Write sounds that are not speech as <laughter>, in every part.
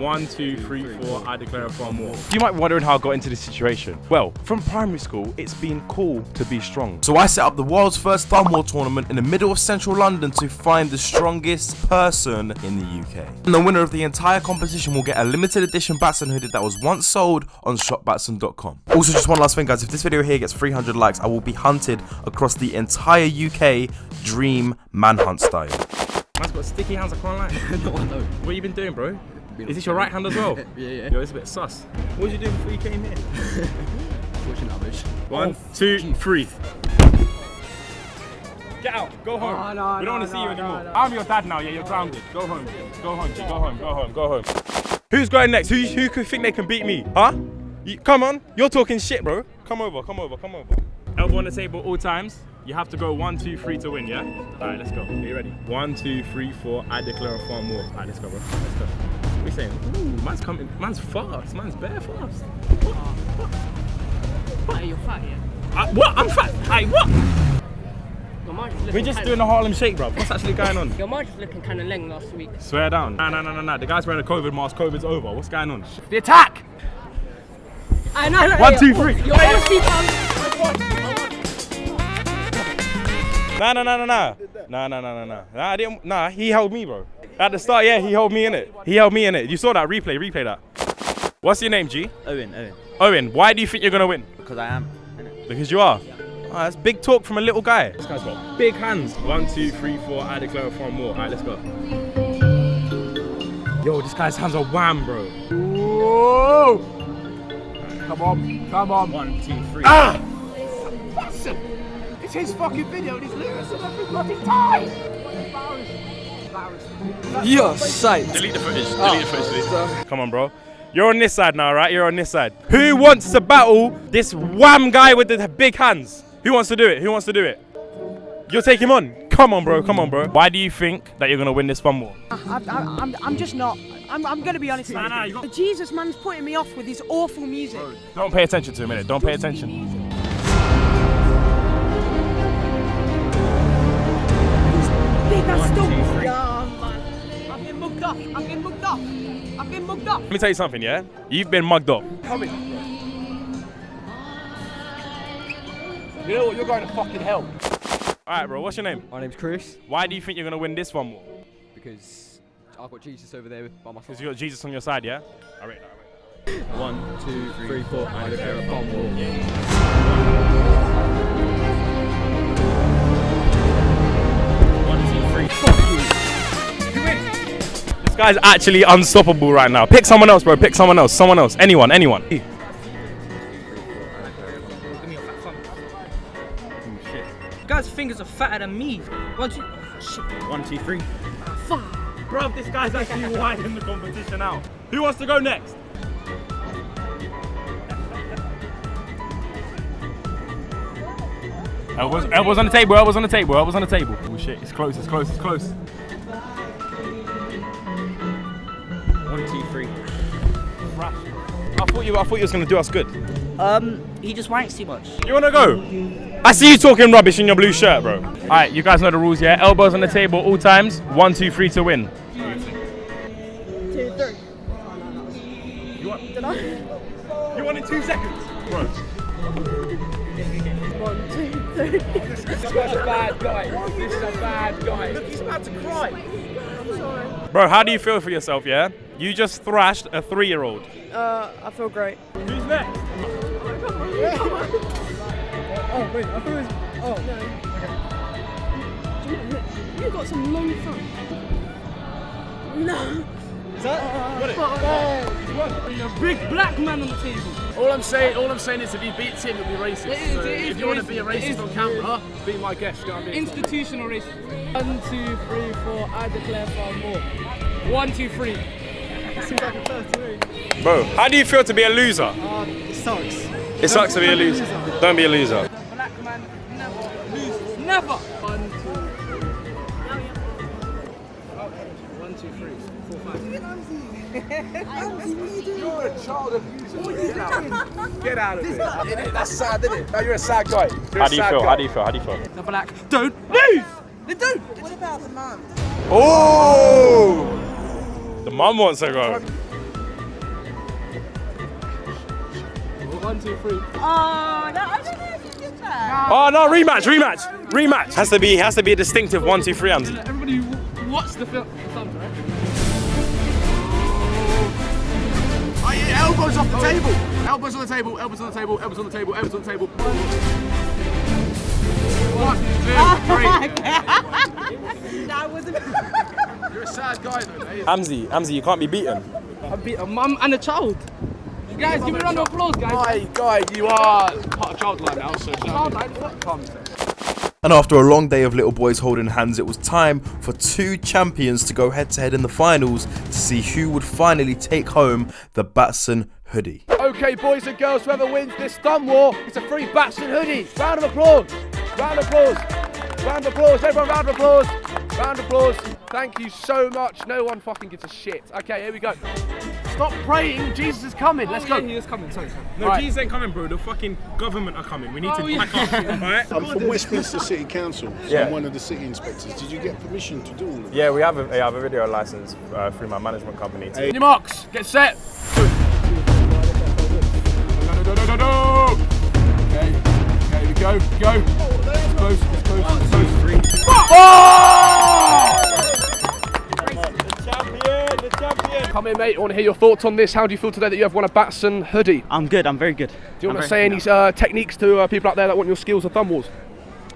One, two, three, four. I declare a far more. You might be wondering how I got into this situation. Well, from primary school, it's been cool to be strong. So I set up the world's first thumb war tournament in the middle of central London to find the strongest person in the UK. And the winner of the entire competition will get a limited edition Batson hoodie that was once sold on shopbatson.com. Also, just one last thing, guys. If this video here gets 300 likes, I will be hunted across the entire UK Dream Manhunt style. Man's got sticky hands, I can't lie. <laughs> no, I don't. What you been doing, bro? Is this your right hand as well? <laughs> Yeah, yeah. Yo, it's a bit sus. What was you doing before you came here? Watching rubbish. One, two, three. Get out. Go home. Oh, no, we don't no, want to see no, you anymore. no. I'm your dad now. Yeah, you're grounded. Go home. Go home. Go home. Go home. Go home. Who's going next? Who who could think they can beat me? Huh? You, come on. You're talking shit, bro. Come over. Come over. Come over. Elbow on the table all times. You have to go one, two, three to win, yeah? All right, let's go. Are you ready? One, two, three, four. I declare a far more. All right, let's go, bro. Let's go. What are you saying? Ooh, man's coming. Man's fast. Man's bare fast. Hey, you're fat, yeah? Uh, what? I'm fat. Hey, what? Your mind just We're just doing the Harlem Shake, bro. What's actually going on? Your mind just looking kind of leng last week. Swear down. Nah, nah, nah, nah, nah. The guy's wearing a COVID mask. COVID's over. What's going on? The attack! I know, no, One, two, three. Your honesty, man. Nah, nah, nah, nah, nah. Nah, nah, nah, nah, nah. Nah, I didn't. Nah, he held me, bro. At the start, yeah, he held me in it. He held me in it. You saw that replay. Replay that. What's your name, G? Owen, Owen, Owen. Why do you think you're gonna win? because I am. Because you are. Oh, that's big talk from a little guy. This guy's got big hands. One, two, three, four. I declare a far more. All right, let's go. Yo, this guy's hands are wham, bro. Whoa! Come on, come on. One, two, three. Ah! It's his fucking video and he's losing every bloody time! You're sight. Ah, delete the footage. Delete the footage. Delete the. Come on, bro. You're on this side now, right? You're on this side. Who wants to battle this wham guy with the big hands? Who wants to do it? Who wants to do it? You'll take him on. Come on, bro. Come on, bro. Why do you think that you're gonna win this fun war? I, I, I'm, I'm just not. I'm, I'm going to be honest. Nah, nah, you got- Jesus man's putting me off with his awful music. Don't pay attention to him, innit? Don't pay attention. Big ass stump. Off. I've been mugged off. I've been mugged off. Let me tell you something, yeah? You've been mugged off. Come in. You know what? You're going to fucking hell. All right, bro. What's your name? My name's Chris Why do you think you're gonna win this one? war? because I've got Jesus over there by my Because side. you got Jesus on your side, yeah? I rate that. I rate that. One, two, three, four. I a bomb war. One, two, three. This guy's actually unstoppable right now. Pick someone else, bro. Pick someone else. Someone else. Anyone. Anyone. Give me your fat thumb. Guy's fingers are fatter than me. One, two. Oh, shit. One, two, three. Ah, fuck. Bro, this guy's actually winding the competition out. Who wants to go next? Elbows, elbows on the table, elbows on the table, elbows on the table. Oh shit, it's close, it's close, it's close. Thought you, I thought you was gonna do us good. Um, he just wanks too much. You wanna go? I see you talking rubbish in your blue shirt, bro. All right, you guys know the rules, yeah? Elbows on the table all times. One, two, three to win. Two, three. You want? Did I? You want in two seconds, bro. One, two, three. This guy's a bad guy. This is a bad guy. Look, he's about to cry. Bro, how do you feel for yourself, yeah? You just thrashed a three-year-old. Uh, I feel great. Who's next? Oh, wait, I thought it was. Oh. No. You've got some long thumb. No. Big black man on the table. All I'm saying, all I'm saying is, if he beats him, he'll be racist. It is, So it is if you want to be a racist is. on camera, be my guest. You know what I mean? Institutional racism. One, two, three, four. I declare far more. One, two, three. Bro, how do you feel to be a loser? Uh, it sucks. It sucks to be a loser. Don't be a loser. Black man never loses. Never. One, two. One, two, three, four, five. <laughs> You're a child abuser. Get out of here. Innit? That's sad, isn't it? No, you're a sad guy. You're How do you feel? guy. How do you feel? How do you feel? The black don't lose. They don't. What about the mum? Oh! The mom wants to go. One, two, three. Oh, no, I don't know if you did that. Oh, no, rematch, rematch, rematch. Has to be, has to be a distinctive one, two, three, Andy. Everybody watch the film, elbows off the oh. table. Elbows on the table, elbows on the table, elbows on the table, elbows on the table. One, two, oh, three. <laughs> that was you're a sad guy though, mate. Amzi, Amzi, you can't be beaten. I beat a mum and a child. You Guys, give me a round of applause, guys. Guy, guy, you are part of Childline now, so Childline, what? Calm And after a long day of little boys holding hands, it was time for two champions to go head to head in the finals to see who would finally take home the Batson hoodie. Okay, boys and girls, whoever wins this thumb war, it's a free Batson hoodie. Round of applause. Round of applause. Round of applause. Everyone, round of applause. Round of applause. Thank you so much. No one fucking gives a shit. Okay, here we go. Stop praying. Jesus is coming. Let's Oh, go. yeah, he is coming. Sorry, sorry. No, Right. Jesus ain't coming, bro. The fucking government are coming. We need Oh, to yeah. pack up, <laughs> alright? I'm from Westminster City Council, so Yeah. I'm one of the city inspectors. Did you get permission to do all of that? Yeah, we have a, I have a video license uh, through my management company. Too. On your marks. Get set. Okay. Okay, we go. Go. It's close. It's close. It's close. Oh! Come in, mate. I want to hear your thoughts on this. How do you feel today that you have won a Batson hoodie? I'm good. I'm very good. Do you I'm want to say any uh, techniques to uh, people out there that want your skills of thumb wars?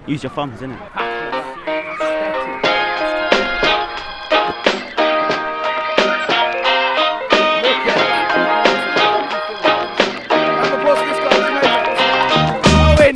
Use your thumbs, innit? Round of applause for this guy. He's amazing. Owen,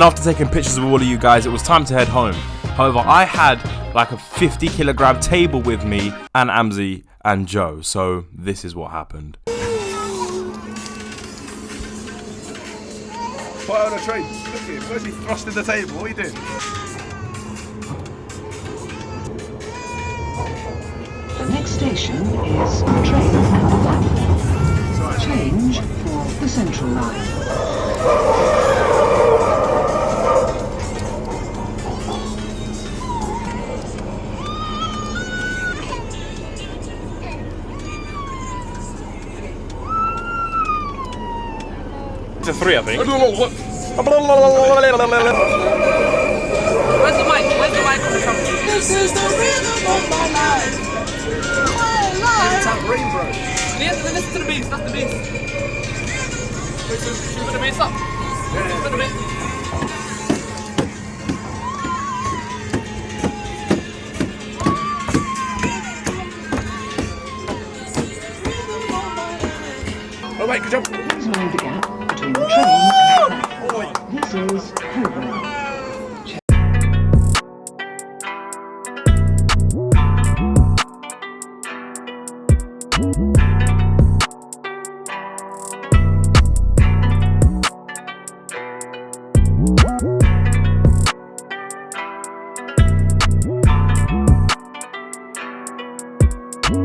And after taking pictures of all of you guys, it was time to head home. However, I had like a 50 kilogram table with me and Amzi and Joe, so this is what happened. Fire on a train. Look at him. Where's he thrusting the table? What are you doing? The next station is train number one. Change for the Central Line. It's three, I think. Where's the mic? Where's the mic on the trumpet? This is the rhythm of my life. My life. Tambourine, bro. Listen, listen to the bass. That's the bass. Wait, so should we put the bass up? Yeah. Put the bass. Oh, wait, good job.